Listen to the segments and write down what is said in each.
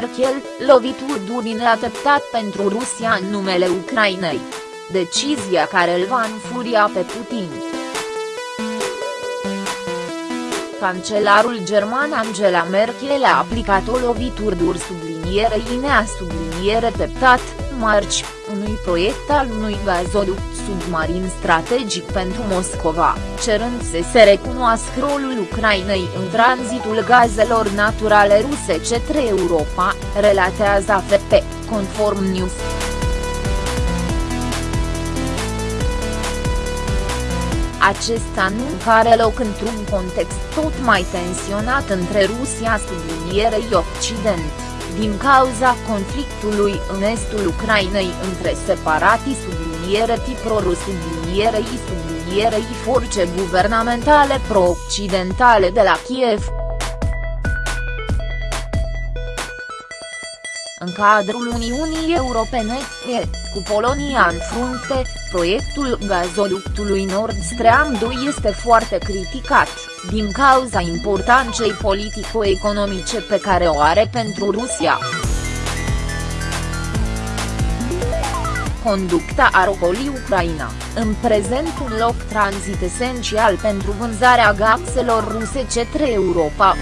Merkel, lovituri duri neateptat pentru Rusia în numele Ucrainei. Decizia care îl va înfuria pe Putin. Cancelarul german Angela Merkel a aplicat o lovitură dur sublinierei nea subliniere teptat, marci, unui proiect al unui gazoduct submarin strategic pentru Moscova, cerând să se recunoască rolul Ucrainei în tranzitul gazelor naturale ruse către Europa, relatează AFP, conform News. Acest anunț are loc într-un context tot mai tensionat între Rusia sublinierei Occident, din cauza conflictului în estul Ucrainei între separatii subliniere pro-rus sublinierei sublinierei forțe guvernamentale pro-occidentale de la Kiev. În cadrul Uniunii Europene, cu Polonia în frunte, proiectul gazoductului Nord Stream 2 este foarte criticat, din cauza importanței politico-economice pe care o are pentru Rusia. Conducta Arocoli Ucraina, în prezent un loc tranzit esențial pentru vânzarea gazelor ruse către Europa.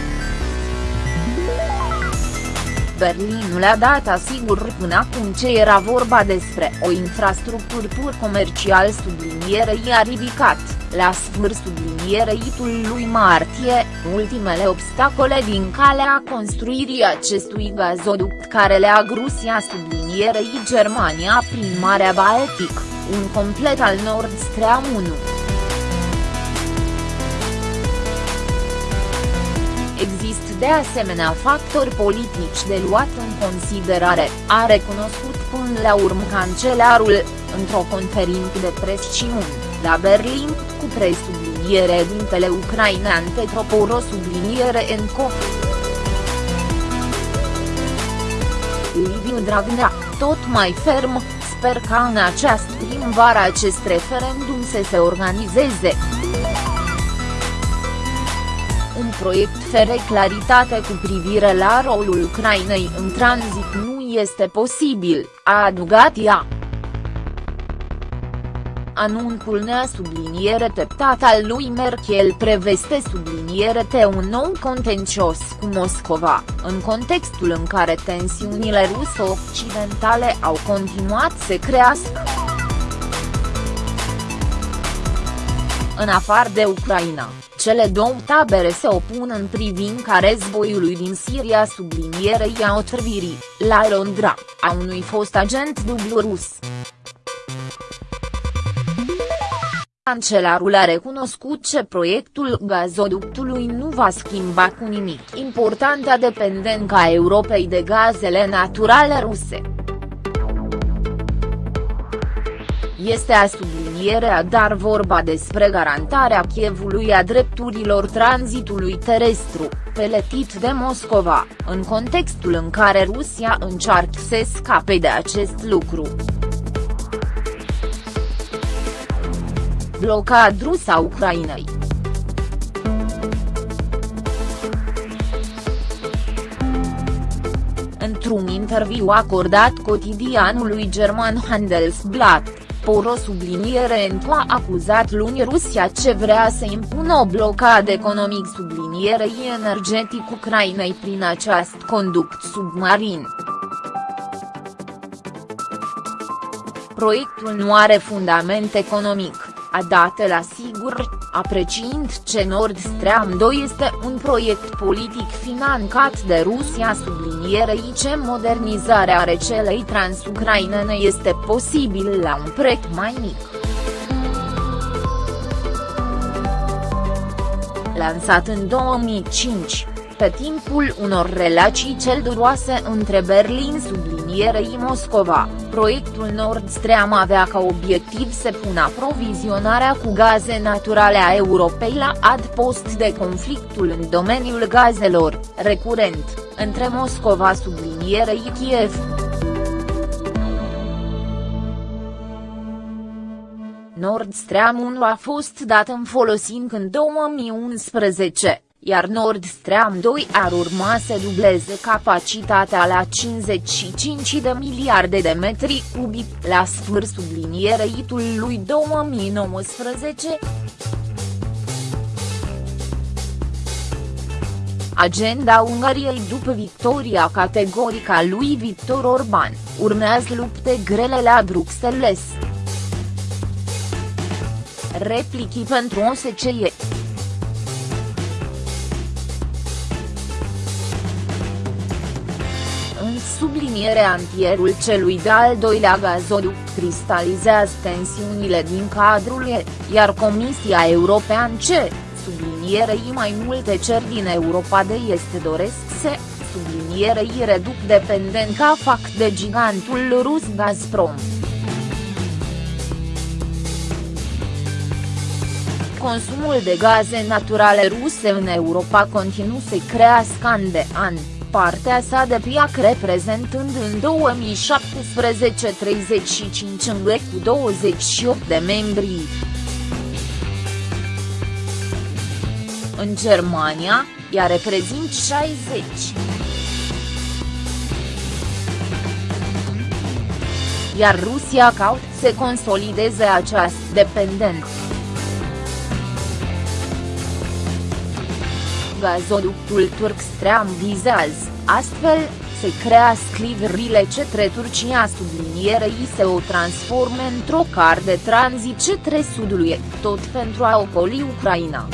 Berlinul a dat asigur până acum ce era vorba despre o infrastructură pur comercial sublinierei a ridicat, la sfârșit sublinierei lui martie, ultimele obstacole din calea construirii acestui gazoduct care leagă Rusia sublinierei Germania prin Marea Baltic, un complet al Nord Stream 1. De asemenea factori politici de luat în considerare, a recunoscut până la urmă cancelarul, într-o conferință de presiuni, la Berlin, cu presubliniere dintele ucrainean Petroporo subliniere Enco. Liviu Dragnea, tot mai ferm, sper ca în această primăvară acest referendum să se organizeze un proiect fere claritate cu privire la rolul Ucrainei în tranzit nu este posibil, a adugat ea. Anunțul nea subliniere teptat al lui Merkel preveste subliniere te un nou contencios cu Moscova, în contextul în care tensiunile ruso-occidentale au continuat să crească. În afară de Ucraina, cele două tabere se opun în privința războiului din Siria sublinierei a otrăvirii, la Londra, a unui fost agent dublu rus. Cancelarul a recunoscut că proiectul gazoductului nu va schimba cu nimic importanța dependența Europei de gazele naturale ruse. Este a sublinierea dar vorba despre garantarea Chievului a drepturilor tranzitului terestru, peletit de Moscova, în contextul în care Rusia încearcă să scape de acest lucru. Blocad rus a Ucrainei Într-un interviu acordat cotidianului german Handelsblatt, Poro subliniere Entu a acuzat luni Rusia ce vrea să impună o blocadă economic sublinierei energetic Ucrainei prin acest conduct submarin. Proiectul nu are fundament economic a dat la sigur, apreciind ce Nord Stream 2 este un proiect politic finanțat de Rusia sublinierei ce modernizarea rețelei transucrainene este posibil la un preț mai mic. Lansat în 2005, pe timpul unor relații celduroase între Berlin sublinierei Moscova, proiectul Nord Stream avea ca obiectiv să pună aprovizionarea cu gaze naturale a Europei la adpost de conflictul în domeniul gazelor, recurent, între Moscova sublinierei Kiev. Nord Stream 1 a fost dat în folosință în 2011 iar Nord Stream 2 ar urma să dubleze capacitatea la 55 de miliarde de metri cubi, la sfârșit sublinierei lui 2019. Agenda Ungariei după victoria categorică a lui Victor Orban, urmează lupte grele la Bruxelles. Replichi pentru OSCE subliniere antierul celui de-al doilea gazoduct cristalizează tensiunile din cadrul ei, iar Comisia Europeană ce, sublinierei mai multe cer din Europa de Est doresc să, sublinierei reduc dependența fac de gigantul rus Gazprom. Consumul de gaze naturale ruse în Europa continuă să crească an de an, partea sa de piac reprezentând în 2017 35 în cu 28 de membri. În Germania, ea reprezint 60. Iar Rusia caut să consolideze această dependență. Gazoductul turc Stream vizează, astfel, se crea scliverile cetre Turcia sublinierei se o transforme într-o car de tranzit cetre sudului, tot pentru a ocoli Ucraina.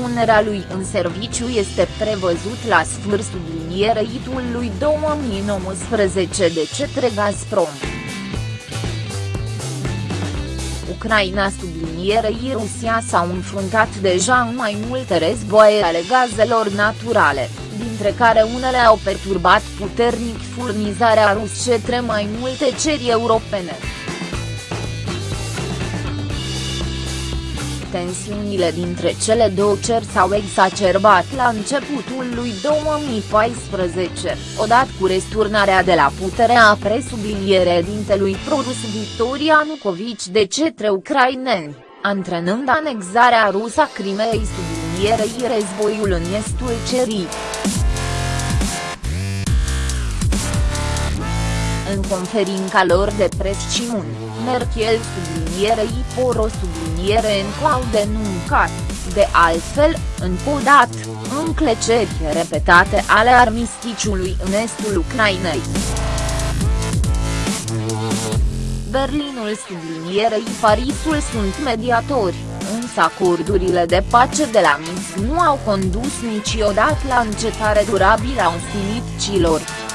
Punerea lui în serviciu este prevăzut la sfârșitul linierei lui 2019 de cetre Gazprom. Ucraina sublinierei Rusia s-au înfruntat deja în mai multe războaie ale gazelor naturale, dintre care unele au perturbat puternic furnizarea rus cetre mai multe ceri europene. Tensiunile dintre cele două cer s-au exacerbat la începutul lui 2014, odată cu resturnarea de la putere a presubliniere dintelui produs Victoria Nucovici de cetre ucraineni, antrenând anexarea rusă a Crimeei sublinierei războiul în estul cerii. În conferința lor de presiuni, Merkel sublinierei Poro subliniere în clau denuncat, de altfel, încodat, încleceri repetate ale armisticiului în estul Ucrainei. Berlinul sublinierei Parisul sunt mediatori, însă acordurile de pace de la Minsk nu au condus niciodată la încetare durabilă a ostilităților.